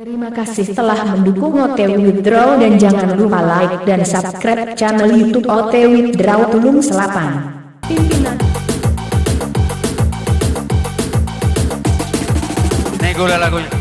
Terima kasih telah mendukung OTW Withdraw dan jangan lupa like dan subscribe channel YouTube OTW Withdraw Tulung Selapan. Nego lagunya.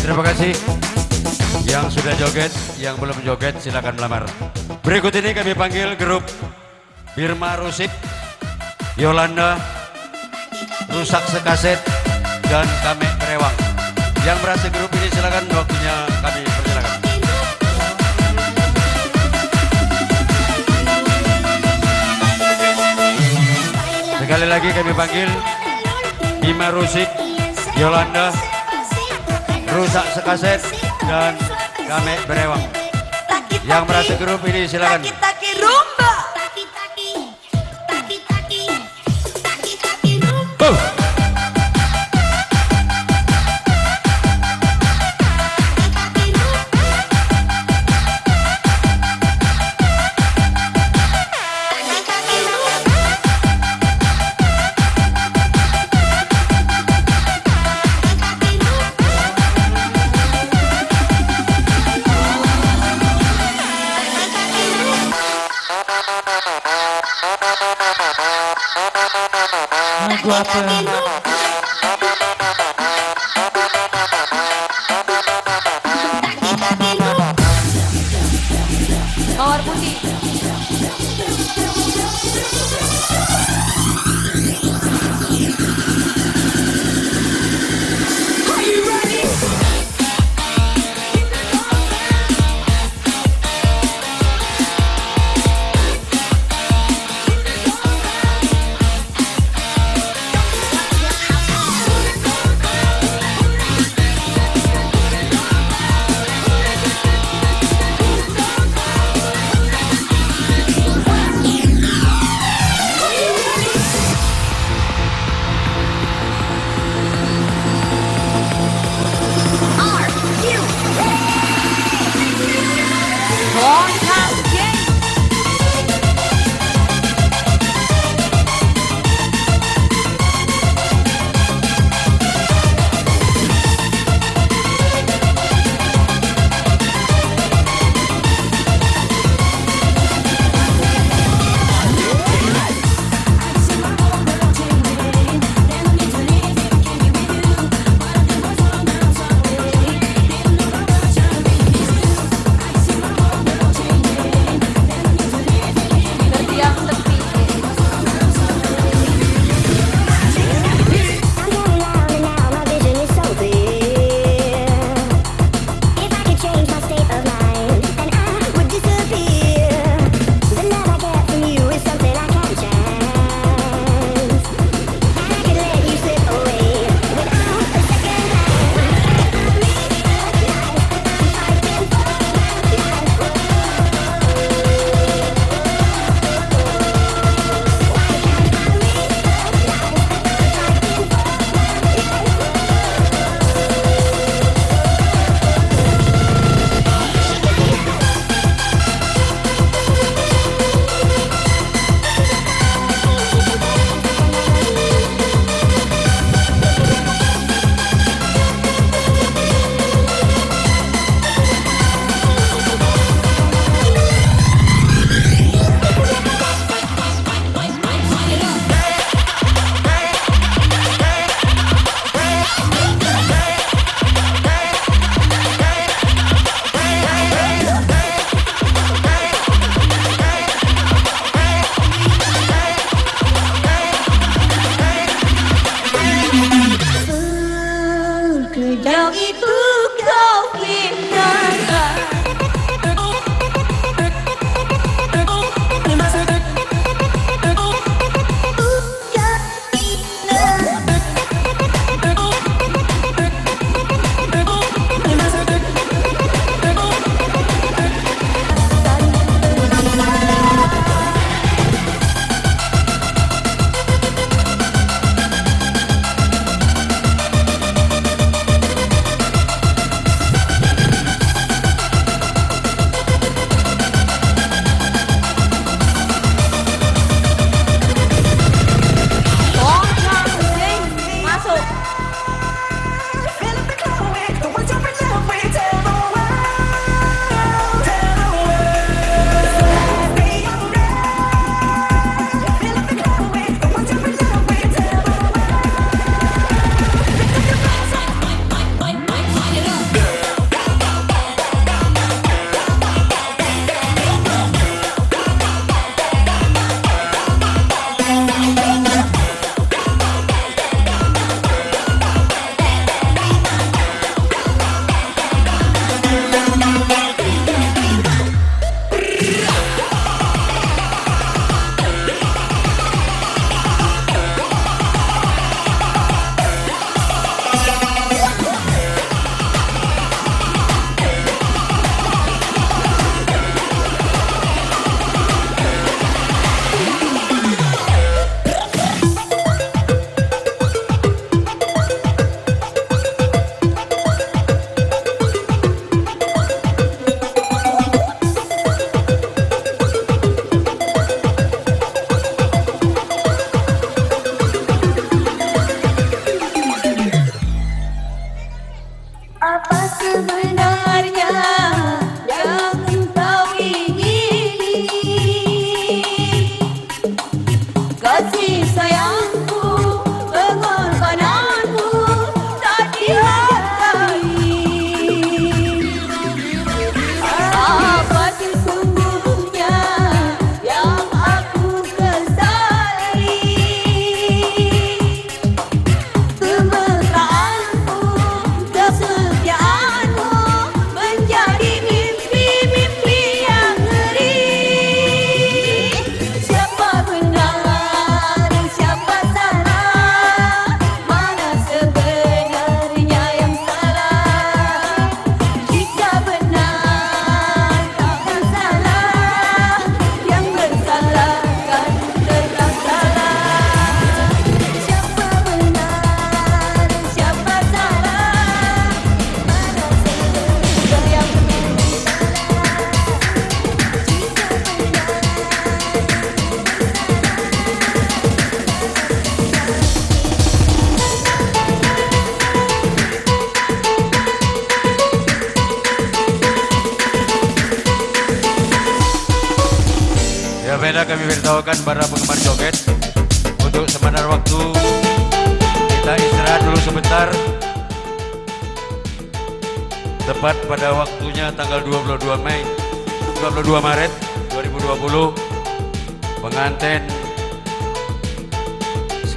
Terima kasih. Yang sudah joget, yang belum joget silakan melamar. Berikut ini kami panggil grup Birma Rusik, Yolanda, Rusak Sekaset, dan Kame Berewang. Yang berhasil grup ini silakan waktunya kami persilakan. Sekali lagi kami panggil Bima Rusik, Yolanda, Rusak Sekaset, dan Kame Berewang. Yang merasa grup ini silakan. Lagu apa?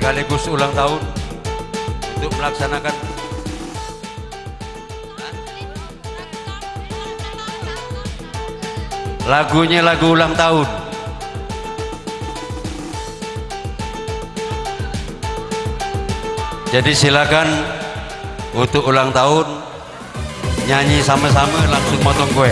Sekaligus ulang tahun untuk melaksanakan lagunya lagu ulang tahun. Jadi silakan untuk ulang tahun nyanyi sama-sama langsung motong kue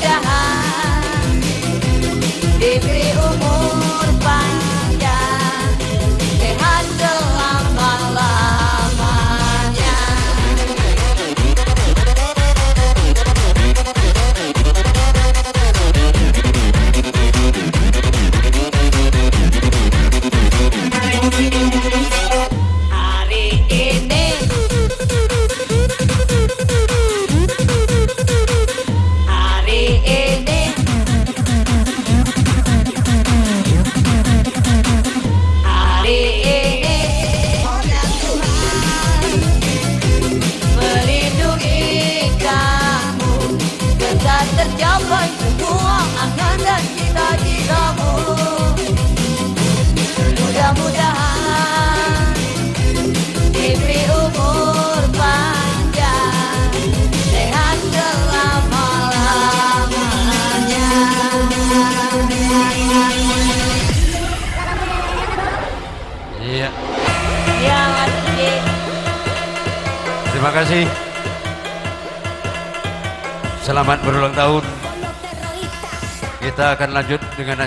agarrar.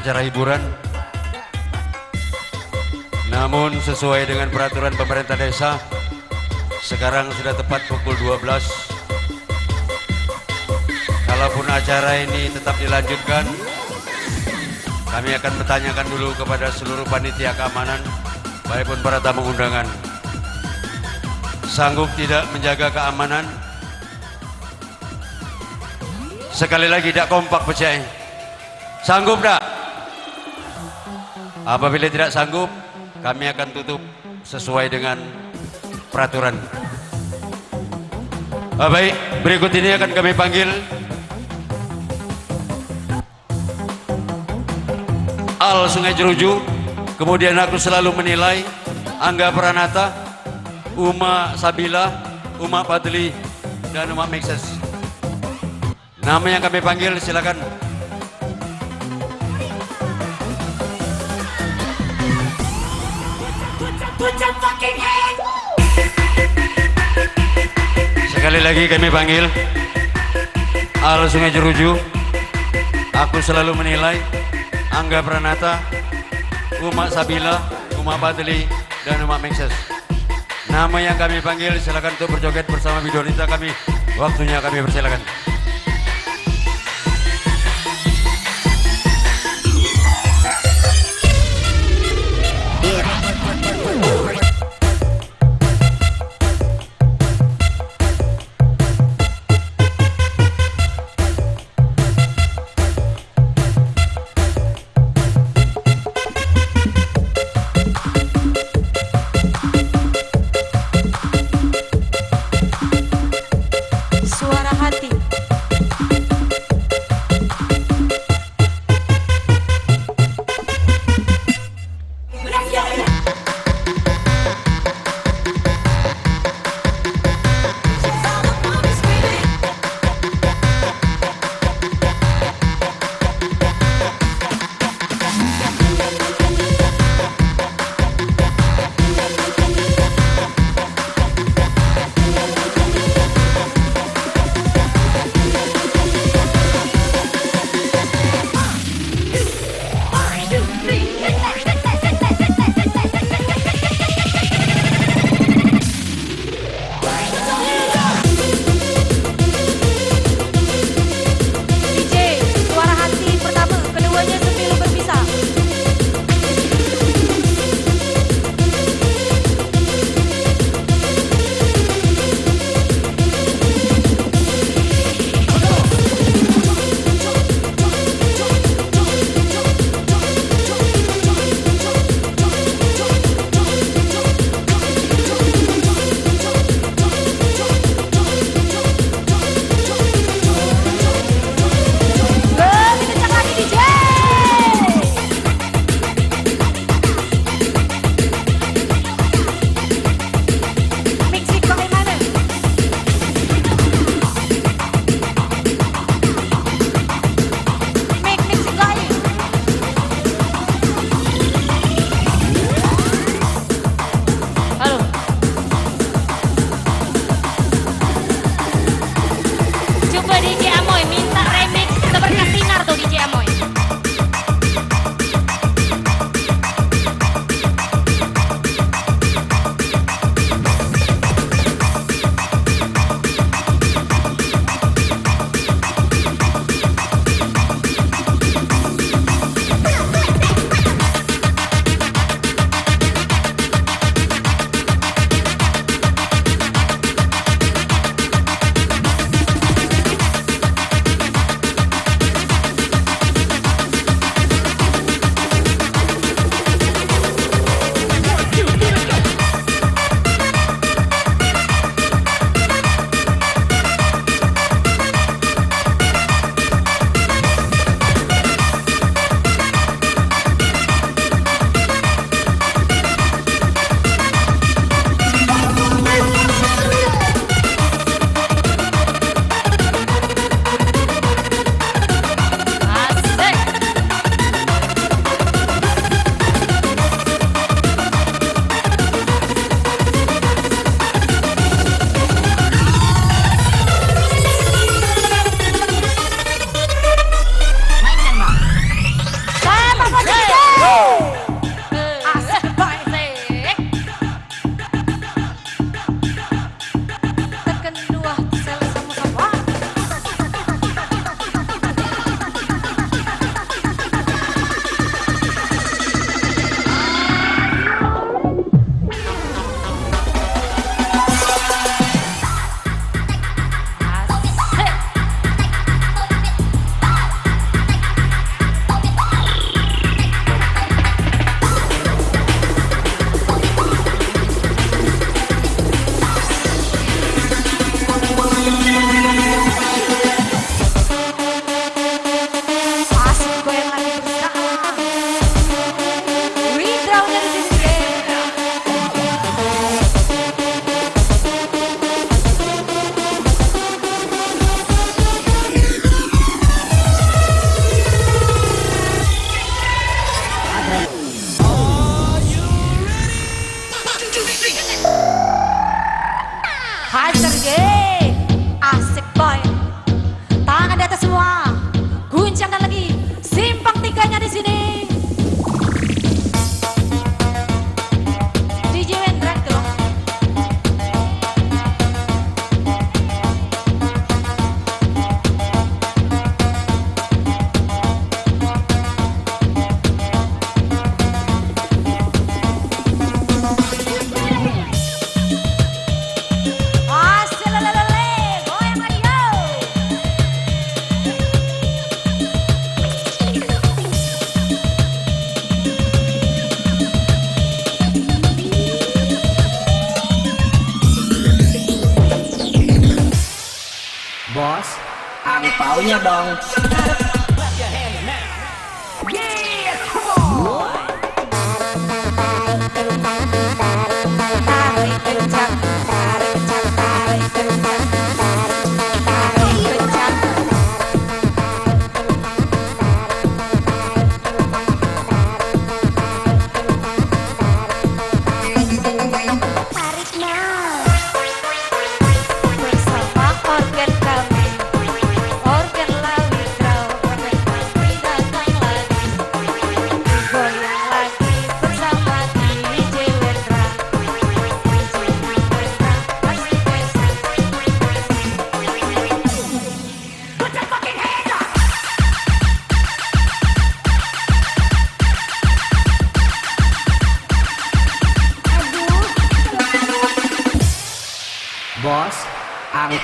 Acara hiburan. Namun sesuai dengan peraturan pemerintah desa sekarang sudah tepat pukul 12 kalaupun acara ini tetap dilanjutkan kami akan bertanyakan dulu kepada seluruh panitia keamanan baik pun para tamu undangan. Sanggup tidak menjaga keamanan? Sekali lagi tidak kompak percaya sanggup tak apabila tidak sanggup kami akan tutup sesuai dengan peraturan. Ah, baik. Berikut ini akan kami panggil Al Sungai Jeruju. Kemudian aku selalu menilai Angga Pranata Uma Sabila Uma Padli dan Uma Mixes nama yang kami panggil silakan sekali lagi kami panggil. Al Sungai Jeruju. Aku selalu menilai Angga Pranata Uma Sabila Uma Padli dan Uma Mixes nama yang kami panggil silakan untuk berjoget bersama Bidonita kami. Waktunya kami persilakan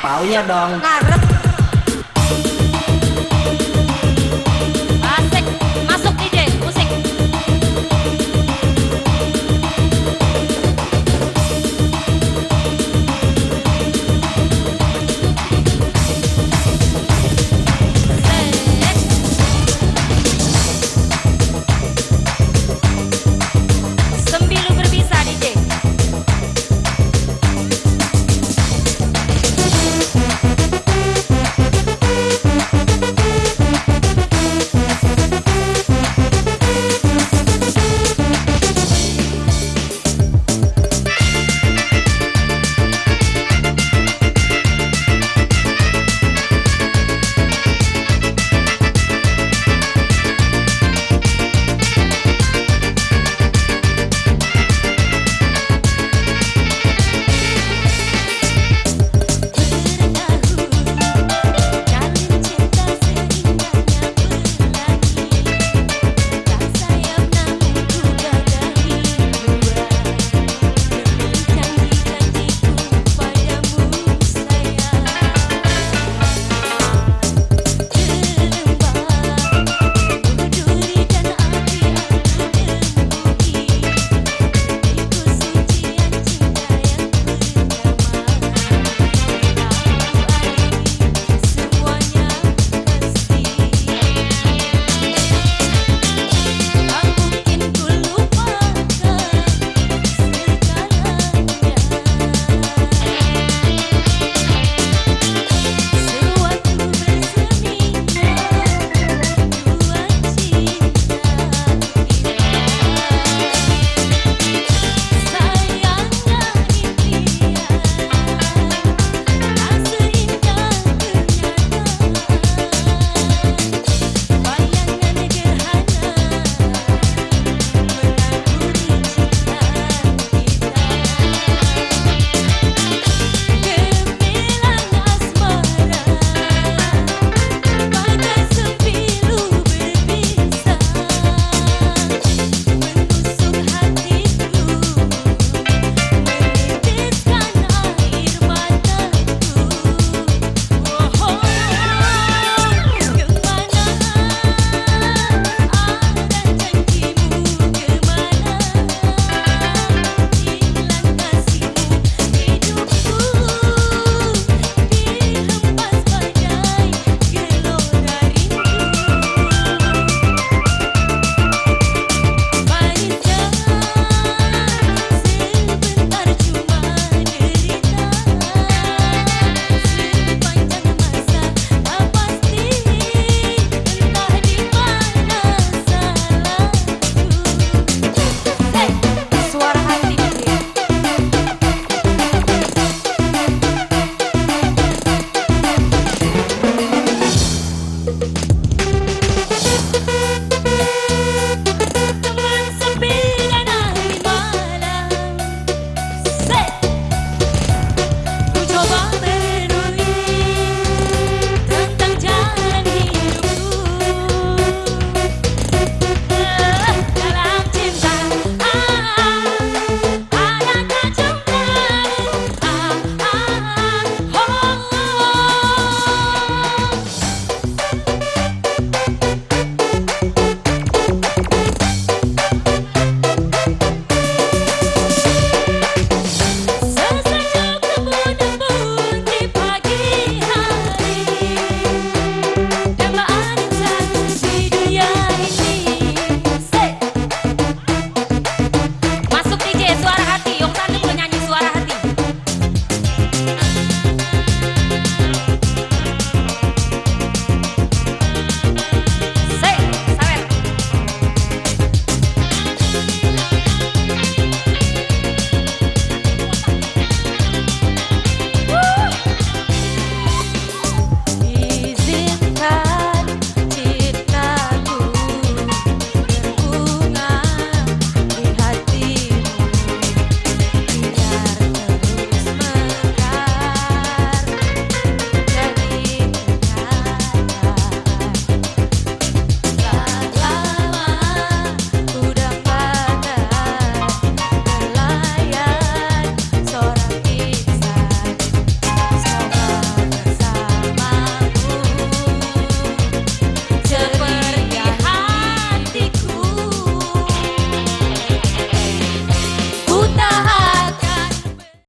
bạo nha đoàn